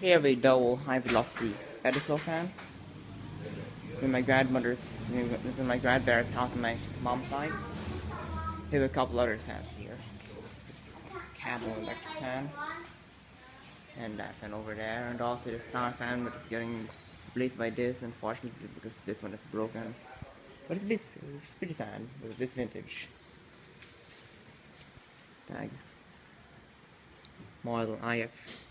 We have a double high velocity pedestal fan. In my grandmother's, it's in my grandparents' house on my mom's side. We have a couple other fans here. This Camel electric fan. And that fan over there. And also the star fan that is getting replaced by this, unfortunately, because this one is broken. But it's, bit, it's pretty sad, but it's vintage. Tag. Model IF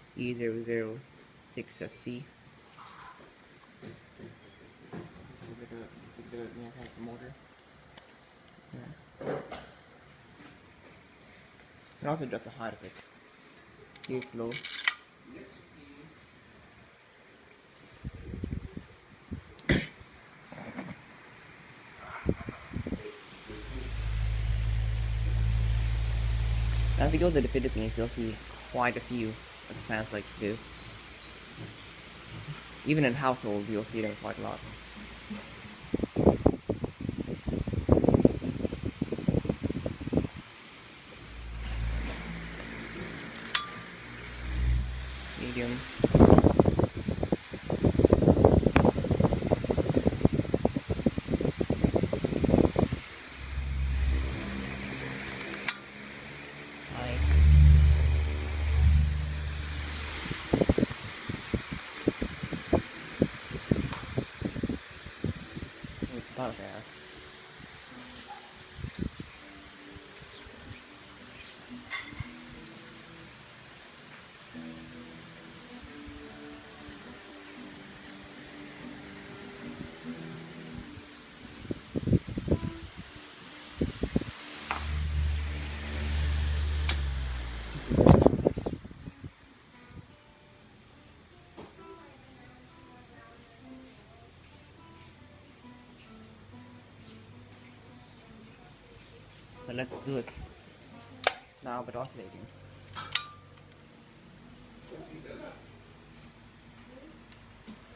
E006SC. The, the, the motor. Yeah. And also just the heart of it. Here's low. Now if you go to the Philippines, you'll see quite a few of like this. Even in households, you'll see them quite a lot. Medium. High. About But let's do it now, but oscillating.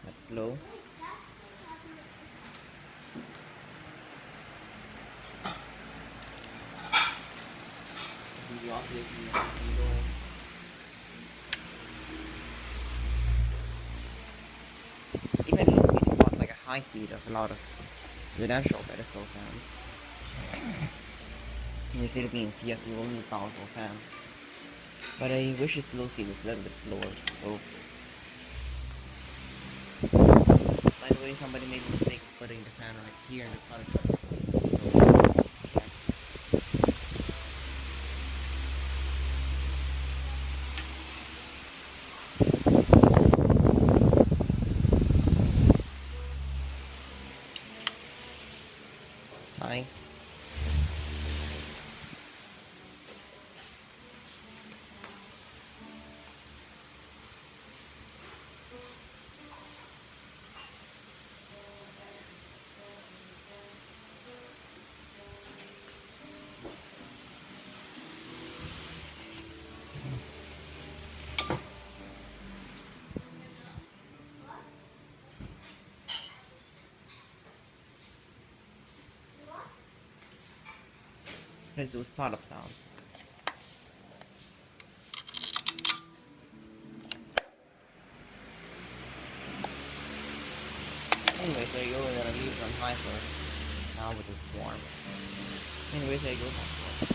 That's low. The oscillating is low. Even if it's not like a high speed of a lot of residential pedestal fans. In the Philippines, yes, you will need powerful fans. But I wish the slow speed was a little bit slower. So, by the way, somebody made a mistake putting the fan right here in the of the so, yeah. Hi. Let's do a startup sound. Anyway, there you go, we're gonna leave it on high for now with this warm. Anyway, there you go, that's.